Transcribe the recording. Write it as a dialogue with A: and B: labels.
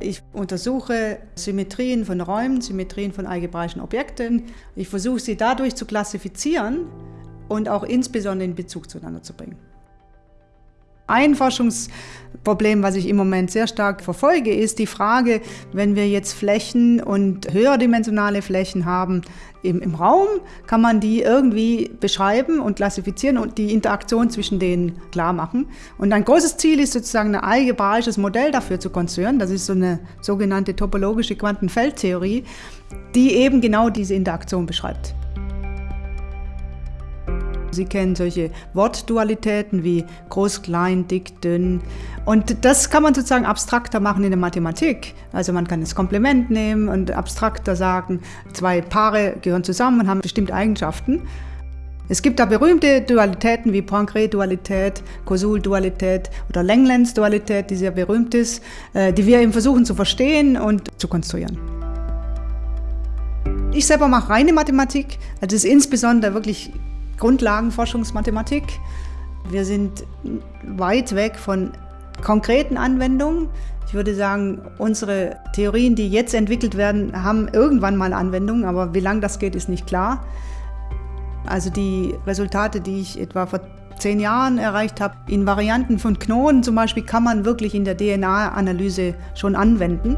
A: Ich untersuche Symmetrien von Räumen, Symmetrien von algebraischen Objekten. Ich versuche sie dadurch zu klassifizieren und auch insbesondere in Bezug zueinander zu bringen. Ein Forschungsproblem, was ich im Moment sehr stark verfolge, ist die Frage, wenn wir jetzt Flächen und höherdimensionale Flächen haben im, im Raum, kann man die irgendwie beschreiben und klassifizieren und die Interaktion zwischen denen klar machen. Und ein großes Ziel ist sozusagen ein algebraisches Modell dafür zu konstruieren. Das ist so eine sogenannte topologische Quantenfeldtheorie, die eben genau diese Interaktion beschreibt. Sie kennen solche Wortdualitäten wie groß, klein, dick, dünn. Und das kann man sozusagen abstrakter machen in der Mathematik. Also man kann das Komplement nehmen und abstrakter sagen, zwei Paare gehören zusammen und haben bestimmte Eigenschaften. Es gibt da berühmte Dualitäten wie Poincare-Dualität, Kosul-Dualität oder Langlands-Dualität, die sehr berühmt ist, äh, die wir eben versuchen zu verstehen und zu konstruieren. Ich selber mache reine Mathematik, also es ist insbesondere wirklich Grundlagenforschungsmathematik. Wir sind weit weg von konkreten Anwendungen. Ich würde sagen, unsere Theorien, die jetzt entwickelt werden, haben irgendwann mal Anwendungen, aber wie lange das geht, ist nicht klar. Also die Resultate, die ich etwa vor zehn Jahren erreicht habe, in Varianten von Knoten zum Beispiel, kann man wirklich in der DNA-Analyse schon anwenden.